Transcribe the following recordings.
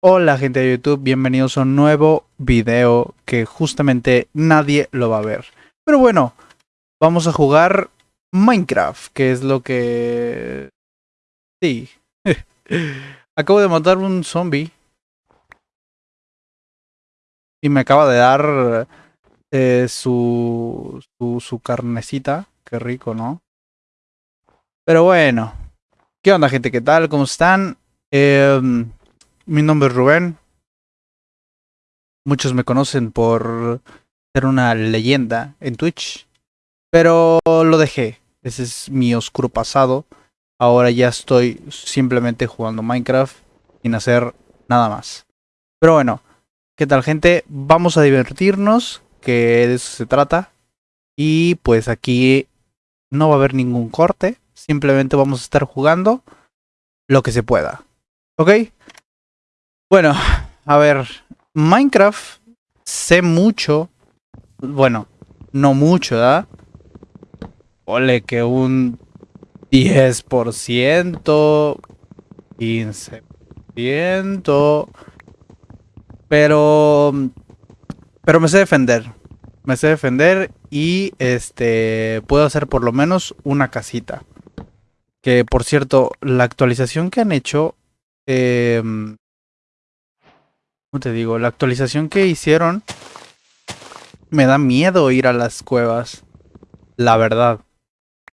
Hola gente de YouTube, bienvenidos a un nuevo video que justamente nadie lo va a ver. Pero bueno, vamos a jugar Minecraft, que es lo que... Sí. Acabo de matar un zombie. Y me acaba de dar eh, su, su, su carnecita. Qué rico, ¿no? Pero bueno. ¿Qué onda gente? ¿Qué tal? ¿Cómo están? Eh, mi nombre es Rubén. Muchos me conocen por ser una leyenda en Twitch. Pero lo dejé. Ese es mi oscuro pasado. Ahora ya estoy simplemente jugando Minecraft sin hacer nada más. Pero bueno, ¿qué tal gente? Vamos a divertirnos, que de eso se trata. Y pues aquí no va a haber ningún corte. Simplemente vamos a estar jugando lo que se pueda. ¿Ok? Bueno, a ver, Minecraft sé mucho, bueno, no mucho, ¿verdad? Ole que un 10%, 15%, pero, pero me sé defender, me sé defender y este, puedo hacer por lo menos una casita. Que por cierto, la actualización que han hecho... Eh, ¿Cómo te digo? La actualización que hicieron me da miedo ir a las cuevas. La verdad.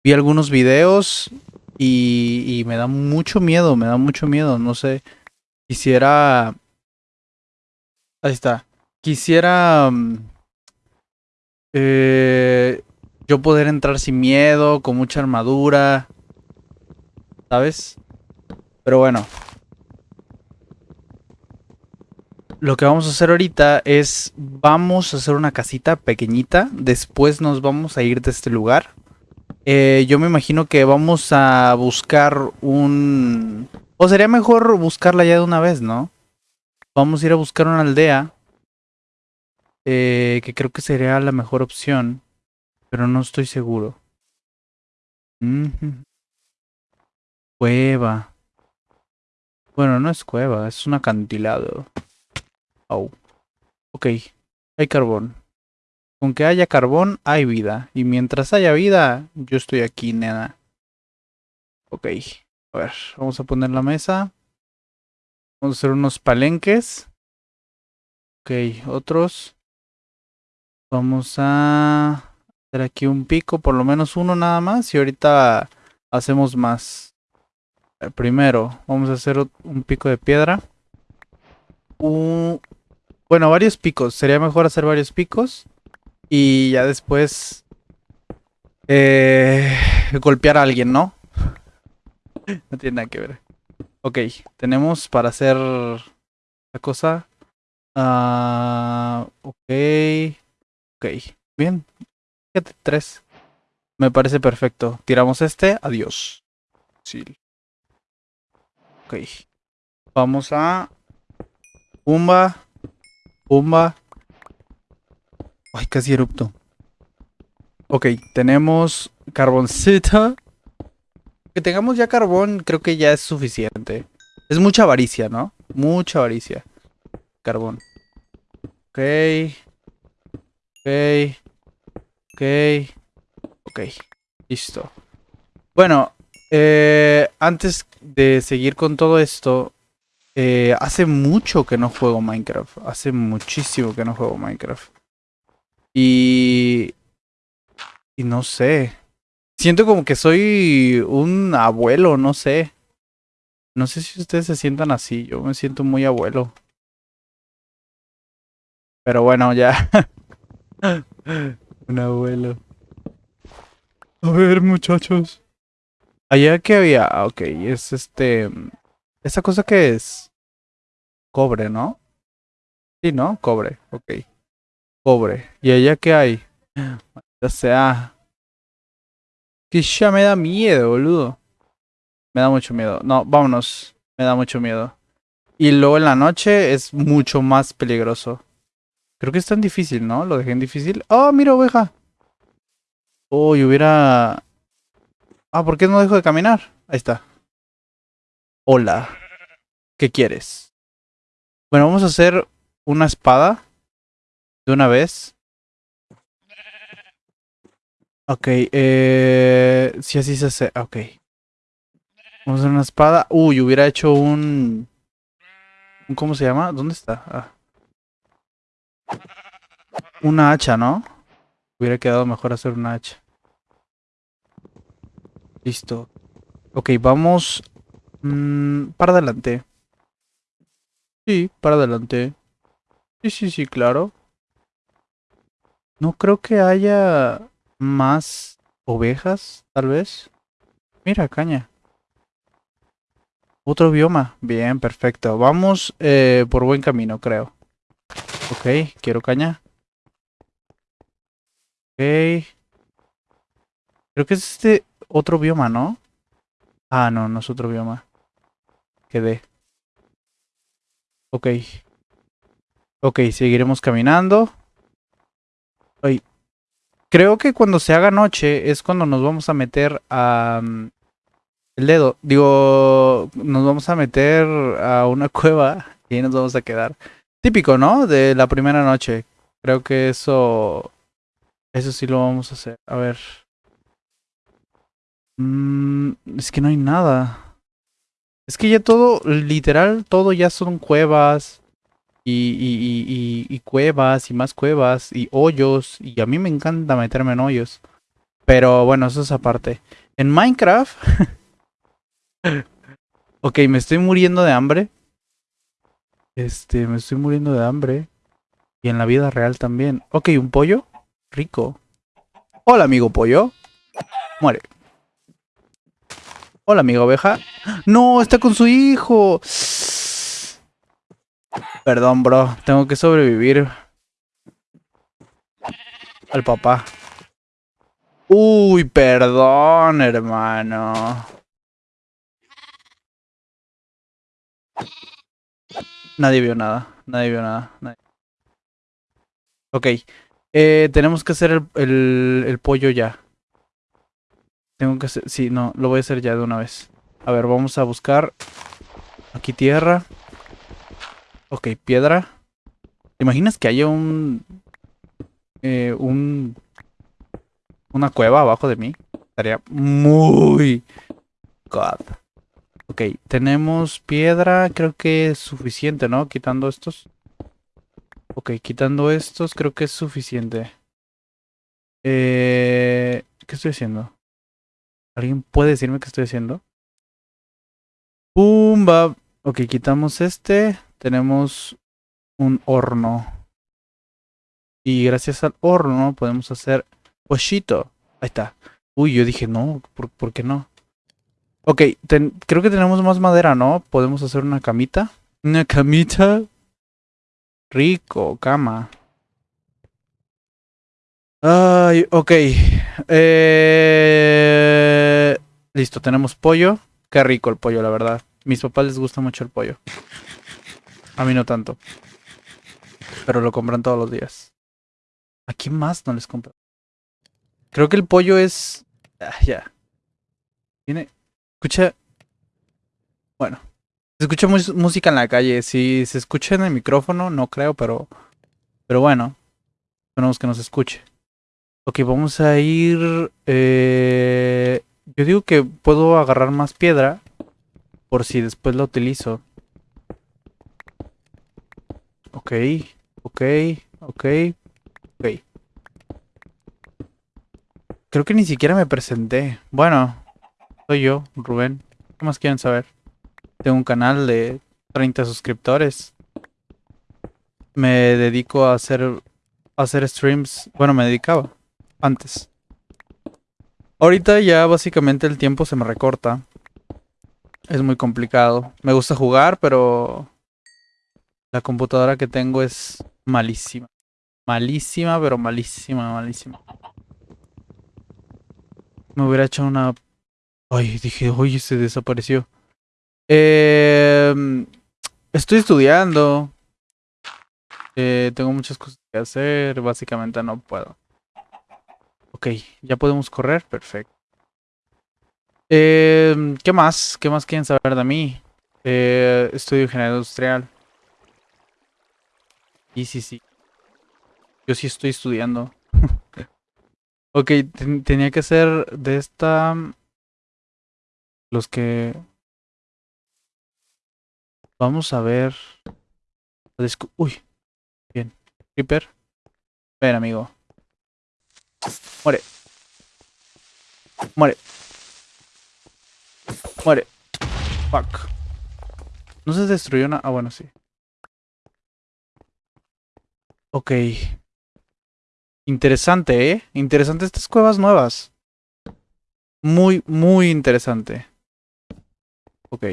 Vi algunos videos y, y, me da mucho miedo, me da mucho miedo. No sé. Quisiera... Ahí está. Quisiera... Mm, eh, yo poder entrar sin miedo, con mucha armadura. ¿Sabes? Pero bueno, lo que vamos a hacer ahorita es, vamos a hacer una casita pequeñita, después nos vamos a ir de este lugar. Eh, yo me imagino que vamos a buscar un... O sería mejor buscarla ya de una vez, ¿no? Vamos a ir a buscar una aldea. Eh, que creo que sería la mejor opción. Pero no estoy seguro. Cueva. Bueno, no es cueva, es un acantilado. Oh. Ok, hay carbón. Con que haya carbón, hay vida. Y mientras haya vida, yo estoy aquí, nena. Ok, a ver, vamos a poner la mesa. Vamos a hacer unos palenques. Ok, otros. Vamos a hacer aquí un pico, por lo menos uno nada más. Y ahorita hacemos más. Primero, vamos a hacer un pico de piedra. Un, bueno, varios picos. Sería mejor hacer varios picos. Y ya después... Eh, golpear a alguien, ¿no? no tiene nada que ver. Ok, tenemos para hacer la cosa. Uh, ok. Ok, bien. Fíjate, tres. Me parece perfecto. Tiramos este. Adiós. Sí. Ok. Vamos a... Pumba. Pumba. Ay, casi erupto. Ok, tenemos carboncito. Que tengamos ya carbón creo que ya es suficiente. Es mucha avaricia, ¿no? Mucha avaricia. Carbón. Ok. Ok. Ok. Ok. Listo. Bueno, eh, antes de seguir con todo esto, eh, hace mucho que no juego Minecraft. Hace muchísimo que no juego Minecraft. Y... Y no sé. Siento como que soy un abuelo, no sé. No sé si ustedes se sientan así. Yo me siento muy abuelo. Pero bueno, ya. un abuelo. A ver, muchachos. Allá que había... Ok, es este... ¿Esa cosa qué es? Cobre, ¿no? Sí, ¿no? Cobre, ok. Cobre. ¿Y allá qué hay? O sea... Que ya me da miedo, boludo. Me da mucho miedo. No, vámonos. Me da mucho miedo. Y luego en la noche es mucho más peligroso. Creo que es tan difícil, ¿no? Lo dejé en difícil. ¡Oh, mira, oveja! Uy, hubiera... Ah, ¿por qué no dejo de caminar? Ahí está. Hola. ¿Qué quieres? Bueno, vamos a hacer una espada. De una vez. Ok, eh... Si así se hace... Ok. Vamos a hacer una espada. Uy, hubiera hecho un... ¿Cómo se llama? ¿Dónde está? Ah. Una hacha, ¿no? Hubiera quedado mejor hacer una hacha. Listo. Ok, vamos... Mm, para adelante. Sí, para adelante. Sí, sí, sí, claro. No creo que haya más ovejas, tal vez. Mira, caña. Otro bioma. Bien, perfecto. Vamos eh, por buen camino, creo. Ok, quiero caña. Ok. Creo que es este otro bioma, ¿no? Ah, no, no es otro bioma. Quedé. Ok. Ok, seguiremos caminando. Creo que cuando se haga noche es cuando nos vamos a meter a... Mm, el dedo. Digo, nos vamos a meter a una cueva y ahí nos vamos a quedar. Típico, ¿no? De la primera noche. Creo que eso... Eso sí lo vamos a hacer. A ver. Mm, es que no hay nada. Es que ya todo, literal, todo ya son cuevas. Y, cuevas y más cuevas y hoyos. Y a mí me encanta meterme en hoyos. Pero bueno, eso es aparte. En Minecraft... ok, me estoy muriendo de hambre. Este, me estoy muriendo de hambre. Y en la vida real también. Ok, un pollo. Rico. Hola, amigo pollo. Muere. Hola, amiga oveja. No, está con su hijo. Perdón, bro. Tengo que sobrevivir. Al papá. Uy, perdón, hermano. Nadie vio nada. Nadie vio nada. Ok. Eh, tenemos que hacer el, el pollo ya. Tengo que hacer... Sí, no, lo voy a hacer ya de una vez. A ver, vamos a buscar... Aquí tierra. Ok, piedra. ¿Te imaginas que haya un... Eh, un... Una cueva abajo de mí? Estaría muy... God. Ok, tenemos piedra. Creo que es suficiente, ¿no? Quitando estos. Ok, quitando estos creo que es suficiente. Eh... ¿Qué estoy haciendo? ¿Alguien puede decirme qué estoy haciendo? Pumba. Ok, quitamos este. Tenemos un horno. Y gracias al horno podemos hacer pochito. Ahí está. Uy, yo dije, no, ¿por, qué no? Ok, creo que tenemos más madera, ¿no? Podemos hacer una camita. Una camita. Rico, cama. Ay, ok. Eh... Listo, tenemos pollo. Qué rico el pollo, la verdad. Mis papás les gusta mucho el pollo. A mí no tanto. Pero lo compran todos los días. ¿A quién más no les compran? Creo que el pollo es... Ah, ya. Tiene... Escucha... Bueno. Se escucha música en la calle. Si se escucha en el micrófono, no creo, pero... Pero bueno. Esperemos que nos escuche. Ok, vamos a ir... Eh, yo digo que puedo agarrar más piedra por si después la utilizo. Ok, ok, ok, ok. Creo que ni siquiera me presenté. Bueno, soy yo, Rubén. ¿Qué más quieren saber? Tengo un canal de 30 suscriptores. Me dedico a hacer, a hacer streams. Bueno, me dedicaba antes. Ahorita ya básicamente el tiempo se me recorta. Es muy complicado. Me gusta jugar, pero la computadora que tengo es malísima. Malísima, pero malísima, malísima. Me hubiera hecho una... Ay, dije, oye, se desapareció. Eh, estoy estudiando. Eh, tengo muchas cosas que hacer. Básicamente no puedo. Ok, ya podemos correr, perfecto. Eh, ¿Qué más? ¿Qué más quieren saber de mí? Eh, estudio ingeniería industrial. Sí, sí, sí. Yo sí estoy estudiando. ok, tenía que ser de esta... Los que... Vamos a ver... Uy. Bien. Creeper. Ven, amigo. Muere. Muere. Muere. Fuck. No se destruyó nada. Ah, bueno, sí. Ok. Interesante, ¿eh? Interesante estas cuevas nuevas. Muy, muy interesante. Ok.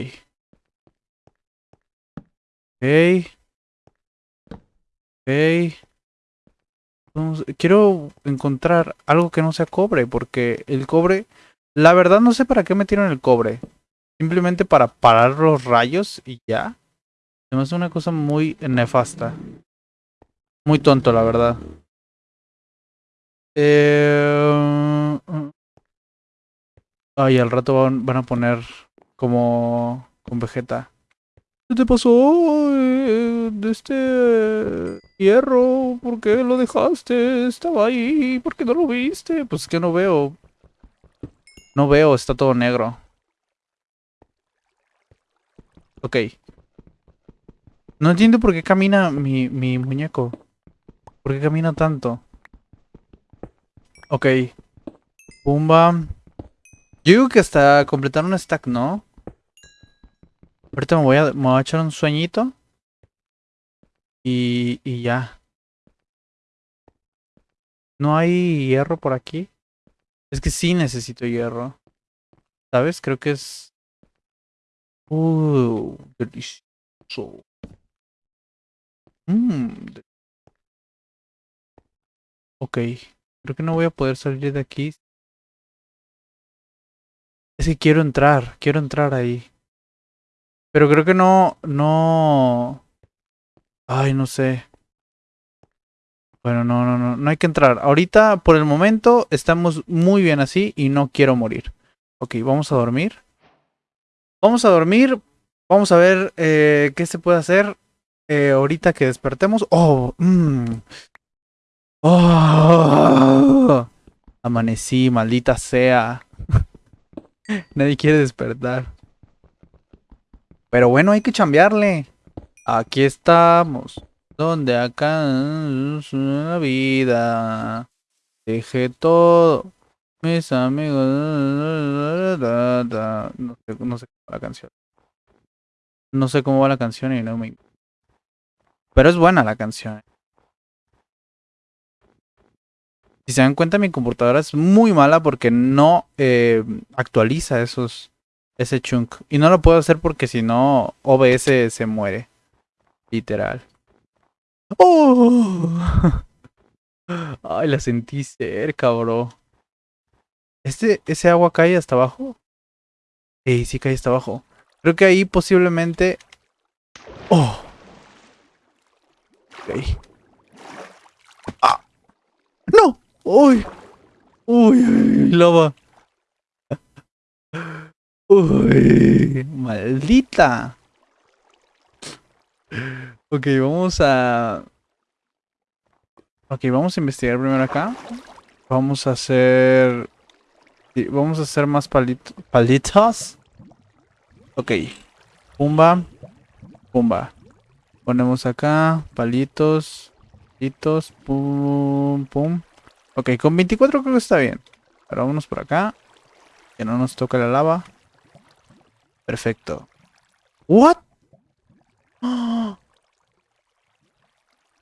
Ok. Ok. Quiero encontrar algo que no sea cobre, porque el cobre... La verdad no sé para qué metieron el cobre. Simplemente para parar los rayos y ya. Me hace una cosa muy nefasta. Muy tonto, la verdad. Eh... Ay, al rato van, van, a poner como con Vegeta. ¿Qué te pasó eh, de este hierro? ¿Por qué lo dejaste? Estaba ahí. ¿Por qué no lo viste? Pues que no veo. No veo, está todo negro. Ok. No entiendo por qué camina mi, mi muñeco. ¿Por qué camina tanto? Ok. Pumba. Yo digo que hasta completar un stack, ¿no? Ahorita me voy a, me voy a echar un sueñito. Y, y ya. ¿No hay hierro por aquí? Es que sí necesito hierro. ¿Sabes? Creo que es... Uh, delicioso. Mmm, Ok. Creo que no voy a poder salir de aquí. Es que quiero entrar. Quiero entrar ahí. Pero creo que no... No... Ay, no sé. Bueno, no, no, no. No hay que entrar. Ahorita, por el momento, estamos muy bien así y no quiero morir. Ok, vamos a dormir. Vamos a dormir. Vamos a ver eh, qué se puede hacer eh, ahorita que despertemos. Oh, mmm. Oh, amanecí, maldita sea. Nadie quiere despertar. Pero bueno, hay que chambearle. Aquí estamos. Donde acá una vida. Dejé todo. Mis amigos. No sé, no sé cómo va la canción. No sé cómo va la canción y no me. Pero es buena la canción. Si se dan cuenta, mi computadora es muy mala porque no eh, actualiza esos ese chunk. Y no lo puedo hacer porque si no, OBS se muere. Literal. ¡Oh! Ay, la sentí cerca, bro. ¿Este, ¿Ese agua cae hasta abajo? Sí, sí cae hasta abajo. Creo que ahí posiblemente... ¡Oh! Ok. ¡Ah! ¡No! ¡Uy! ¡Uy! ¡Lava! ¡Uy! ¡Maldita! Ok, vamos a... Ok, vamos a investigar primero acá. Vamos a hacer... Vamos a hacer más palitos. palitos. Ok. Pumba. Pumba. Ponemos acá. Palitos. Palitos. Pum. Pum. Ok, con 24 creo que está bien. Ahora vámonos por acá. Que no nos toque la lava. Perfecto. ¿What?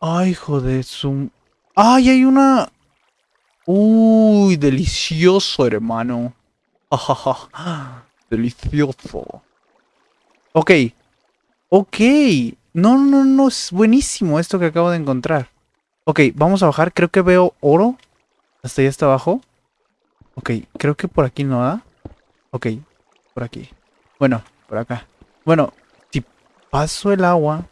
Ay, joder, zoom. ¡Ay, hay una! Uy, delicioso, hermano. Delicioso. Ok. Ok. No, no, no, es buenísimo esto que acabo de encontrar. Ok, vamos a bajar. Creo que veo oro. Hasta ahí hasta abajo. Ok, creo que por aquí no da. Ok, por aquí. Bueno, por acá. Bueno, si paso el agua...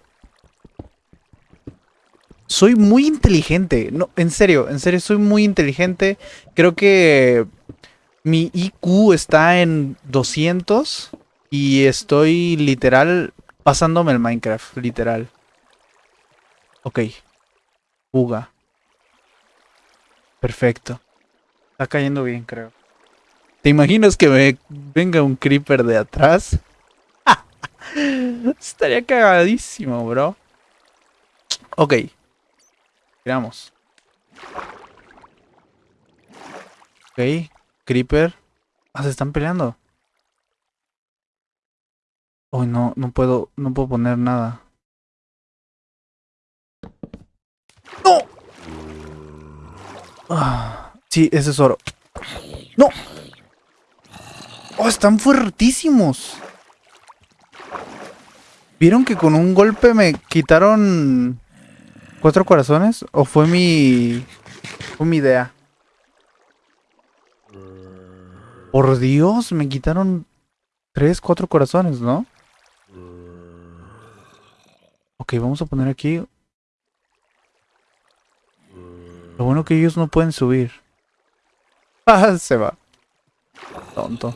Soy muy inteligente. No, en serio, en serio, soy muy inteligente. Creo que mi IQ está en 200 y estoy literal pasándome el Minecraft, literal. Ok, Fuga. Perfecto. Está cayendo bien, creo. ¿Te imaginas que me venga un creeper de atrás? Estaría cagadísimo, bro. Ok. Tiramos. Ok. Creeper. Ah, se están peleando. Oh, no, no puedo, no puedo poner nada. ¡No! Ah, sí, ese es oro. ¡No! ¡Oh, están fuertísimos! ¿Vieron que con un golpe me quitaron cuatro corazones? ¿O fue mi... fue mi idea? Por Dios, me quitaron tres, cuatro corazones, ¿no? Ok, vamos a poner aquí... Lo bueno que ellos no pueden subir. Ah, se va. Tonto.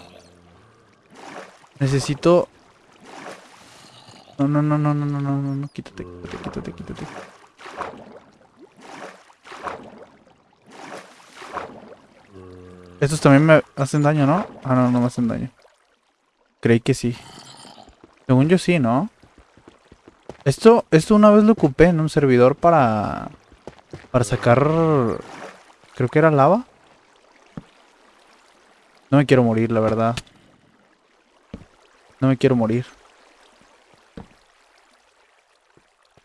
Necesito... No, no, no, no, no, no, no, no, no, quítate, quítate, quítate, quítate. Estos también me hacen daño, ¿no? Ah, no, no me hacen daño. Creí que sí. Según yo sí, ¿no? Esto, esto una vez lo ocupé en un servidor para... Para sacar... Creo que era lava. No me quiero morir, la verdad. No me quiero morir.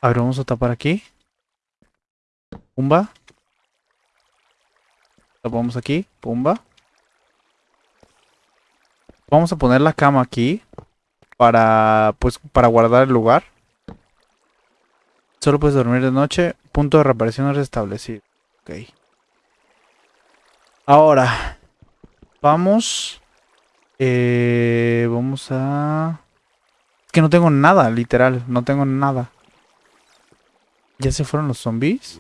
A ver, vamos a tapar aquí. Pumba. Tapamos aquí. Pumba. Vamos a poner la cama aquí. Para, pues, para guardar el lugar. Solo puedes dormir de noche. Punto de reaparición restablecido. Ok. Ahora. Vamos. Eh, vamos a... Es que no tengo nada, literal. No tengo nada. ¿Ya se fueron los zombies?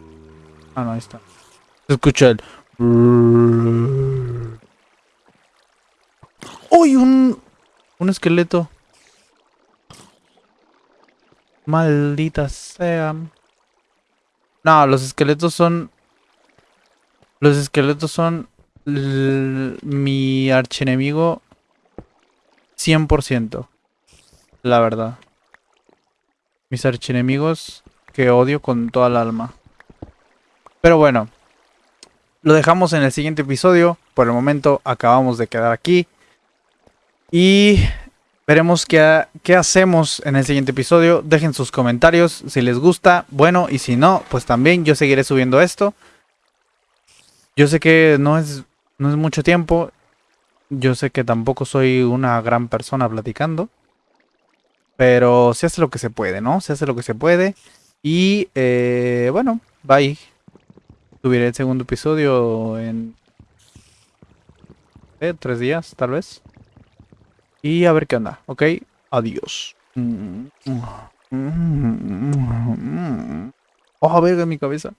Ah, no, ahí está. Se escucha el... ¡Uy! Un... Un esqueleto. Maldita sea. No, los esqueletos son... Los esqueletos son... Mi archienemigo 100%. La verdad. Mis archienemigos que odio con toda el alma. Pero bueno. Lo dejamos en el siguiente episodio. Por el momento acabamos de quedar aquí. Y veremos qué, qué, hacemos en el siguiente episodio. Dejen sus comentarios si les gusta. Bueno, y si no, pues también yo seguiré subiendo esto. Yo sé que no es, no es mucho tiempo. Yo sé que tampoco soy una gran persona platicando. Pero se hace lo que se puede, ¿no? Se hace lo que se puede. Y eh, bueno, bye. Subiré el segundo episodio en... Eh, tres días, tal vez. Y a ver qué onda, ¿ok? Adiós. Oh, verga mi cabeza.